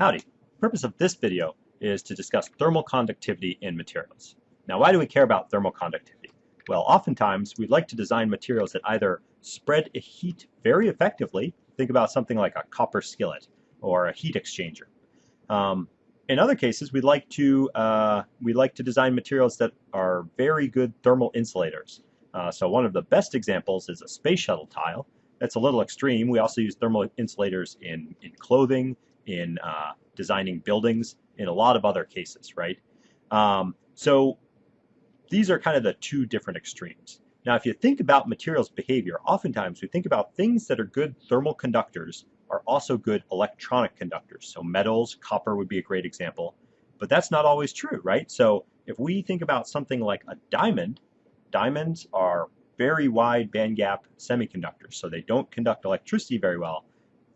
Howdy. The purpose of this video is to discuss thermal conductivity in materials. Now why do we care about thermal conductivity? Well, oftentimes we'd like to design materials that either spread heat very effectively, think about something like a copper skillet or a heat exchanger. Um, in other cases, we'd like to uh, we like to design materials that are very good thermal insulators. Uh, so one of the best examples is a space shuttle tile. That's a little extreme. We also use thermal insulators in, in clothing, in uh, designing buildings, in a lot of other cases, right? Um, so these are kind of the two different extremes. Now, if you think about materials behavior, oftentimes we think about things that are good thermal conductors are also good electronic conductors. So metals, copper would be a great example, but that's not always true, right? So if we think about something like a diamond, diamonds are very wide bandgap semiconductors, so they don't conduct electricity very well,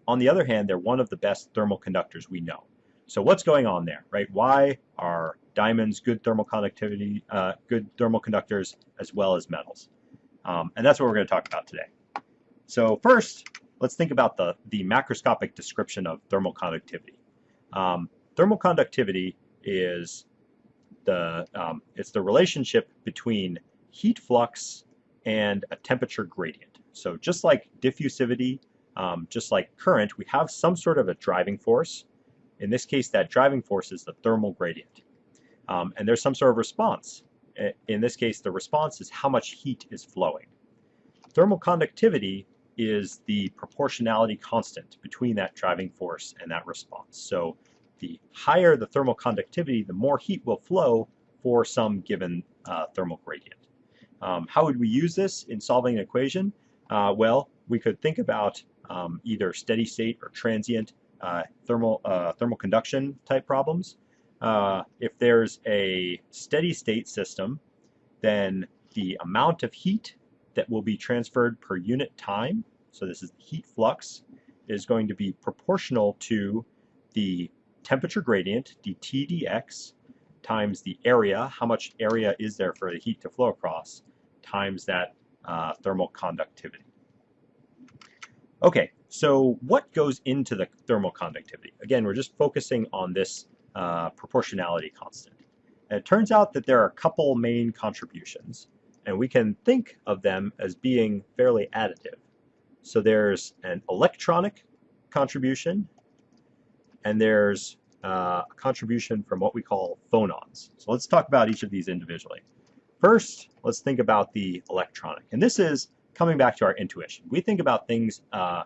on the other hand, they're one of the best thermal conductors we know. So what's going on there, right? Why are diamonds good thermal conductivity, uh, good thermal conductors as well as metals? Um, and that's what we're going to talk about today. So first, let's think about the, the macroscopic description of thermal conductivity. Um, thermal conductivity is the, um, it's the relationship between heat flux and a temperature gradient. So just like diffusivity um, just like current, we have some sort of a driving force. In this case, that driving force is the thermal gradient. Um, and there's some sort of response. In this case, the response is how much heat is flowing. Thermal conductivity is the proportionality constant between that driving force and that response. So the higher the thermal conductivity, the more heat will flow for some given uh, thermal gradient. Um, how would we use this in solving an equation? Uh, well, we could think about um, either steady state or transient uh, thermal, uh, thermal conduction type problems. Uh, if there's a steady state system, then the amount of heat that will be transferred per unit time, so this is heat flux, is going to be proportional to the temperature gradient, dt dx, times the area, how much area is there for the heat to flow across, times that uh, thermal conductivity. Okay, so what goes into the thermal conductivity? Again, we're just focusing on this uh, proportionality constant. And it turns out that there are a couple main contributions, and we can think of them as being fairly additive. So there's an electronic contribution, and there's uh, a contribution from what we call phonons. So let's talk about each of these individually. First, let's think about the electronic. And this is coming back to our intuition, we think about things, uh,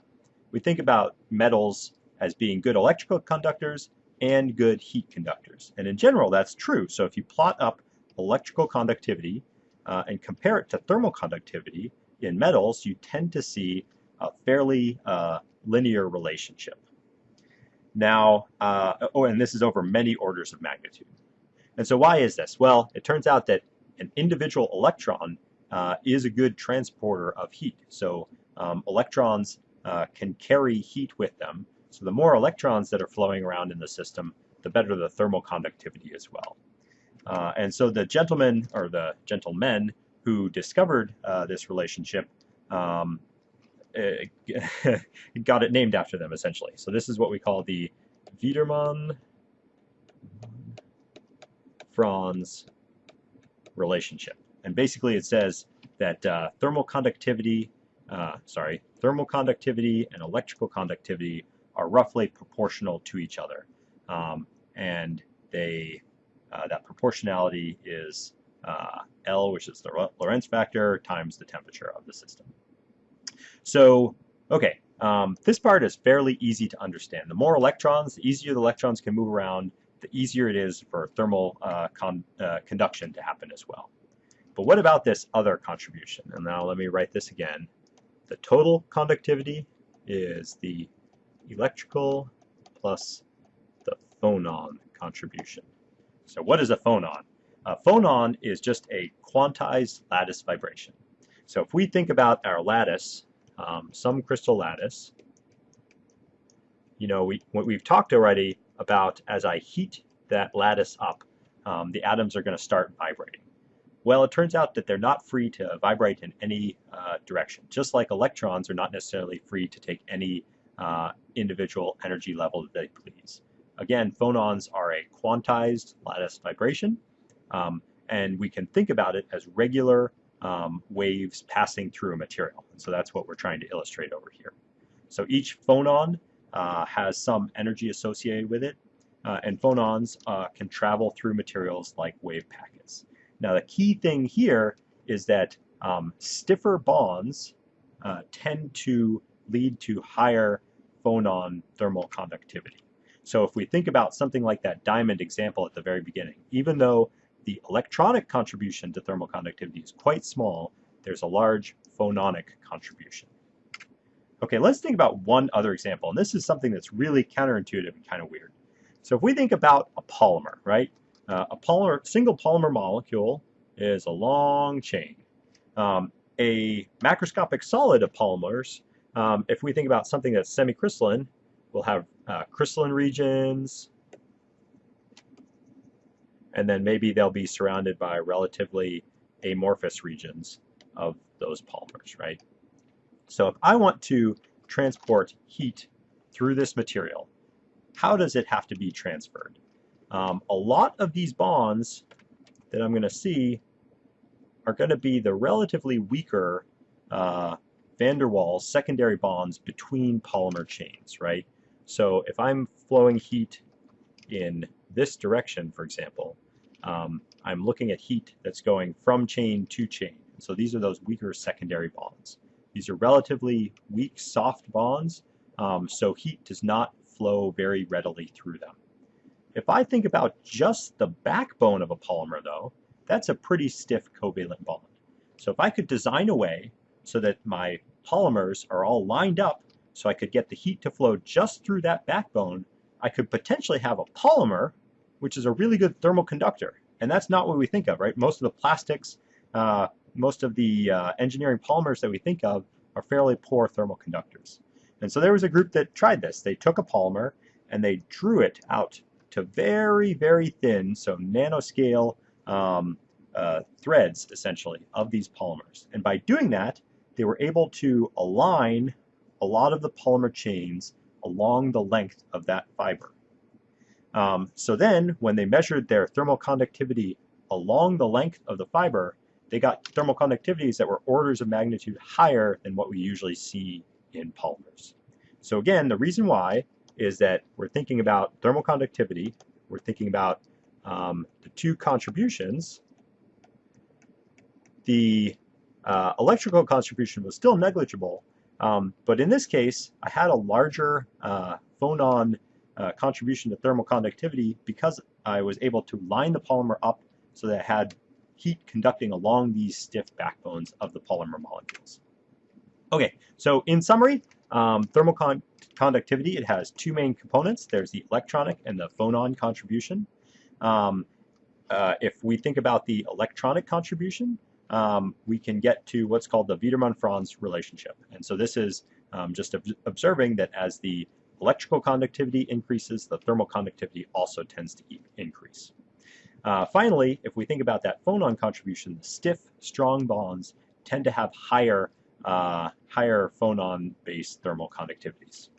we think about metals as being good electrical conductors and good heat conductors. And in general, that's true. So if you plot up electrical conductivity uh, and compare it to thermal conductivity in metals, you tend to see a fairly uh, linear relationship. Now, uh, oh, and this is over many orders of magnitude. And so why is this? Well, it turns out that an individual electron uh, is a good transporter of heat. So um, electrons uh, can carry heat with them. So the more electrons that are flowing around in the system, the better the thermal conductivity as well. Uh, and so the gentleman, or the gentlemen who discovered uh, this relationship um, got it named after them, essentially. So this is what we call the Wiedemann-Franz relationship. And basically it says that uh, thermal conductivity, uh, sorry, thermal conductivity and electrical conductivity are roughly proportional to each other. Um, and they, uh, that proportionality is uh, L, which is the Lorenz factor, times the temperature of the system. So, okay, um, this part is fairly easy to understand. The more electrons, the easier the electrons can move around, the easier it is for thermal uh, con uh, conduction to happen as well. But what about this other contribution? And now let me write this again. The total conductivity is the electrical plus the phonon contribution. So what is a phonon? A phonon is just a quantized lattice vibration. So if we think about our lattice, um, some crystal lattice, you know, we, we've talked already about as I heat that lattice up, um, the atoms are going to start vibrating. Well, it turns out that they're not free to vibrate in any uh, direction, just like electrons are not necessarily free to take any uh, individual energy level that they please. again, phonons are a quantized lattice vibration, um, and we can think about it as regular um, waves passing through a material. And so that's what we're trying to illustrate over here. So each phonon uh, has some energy associated with it, uh, and phonons uh, can travel through materials like wave packets. Now the key thing here is that um, stiffer bonds uh, tend to lead to higher phonon thermal conductivity. So if we think about something like that diamond example at the very beginning, even though the electronic contribution to thermal conductivity is quite small, there's a large phononic contribution. Okay, let's think about one other example, and this is something that's really counterintuitive and kind of weird. So if we think about a polymer, right? Uh, a polymer, single polymer molecule is a long chain. Um, a macroscopic solid of polymers, um, if we think about something that's semicrystalline, we'll have uh, crystalline regions, and then maybe they'll be surrounded by relatively amorphous regions of those polymers, right? So if I want to transport heat through this material, how does it have to be transferred? Um, a lot of these bonds that I'm going to see are going to be the relatively weaker uh, van der Waals secondary bonds between polymer chains, right? So if I'm flowing heat in this direction, for example, um, I'm looking at heat that's going from chain to chain. So these are those weaker secondary bonds. These are relatively weak, soft bonds, um, so heat does not flow very readily through them. If I think about just the backbone of a polymer, though, that's a pretty stiff covalent bond. So if I could design a way so that my polymers are all lined up so I could get the heat to flow just through that backbone, I could potentially have a polymer which is a really good thermal conductor. And that's not what we think of, right? Most of the plastics, uh, most of the uh, engineering polymers that we think of are fairly poor thermal conductors. And so there was a group that tried this. They took a polymer and they drew it out to very, very thin, so nanoscale um, uh, threads, essentially, of these polymers. And by doing that, they were able to align a lot of the polymer chains along the length of that fiber. Um, so then, when they measured their thermal conductivity along the length of the fiber, they got thermal conductivities that were orders of magnitude higher than what we usually see in polymers. So again, the reason why is that we're thinking about thermal conductivity, we're thinking about um, the two contributions. The uh, electrical contribution was still negligible, um, but in this case, I had a larger uh, phonon uh, contribution to thermal conductivity because I was able to line the polymer up so that it had heat conducting along these stiff backbones of the polymer molecules. Okay, so in summary, um, thermal con conductivity, it has two main components. There's the electronic and the phonon contribution. Um, uh, if we think about the electronic contribution, um, we can get to what's called the Wiedemann-Franz relationship. And so this is um, just ob observing that as the electrical conductivity increases, the thermal conductivity also tends to increase. Uh, finally, if we think about that phonon contribution, the stiff, strong bonds tend to have higher, uh, higher phonon-based thermal conductivities.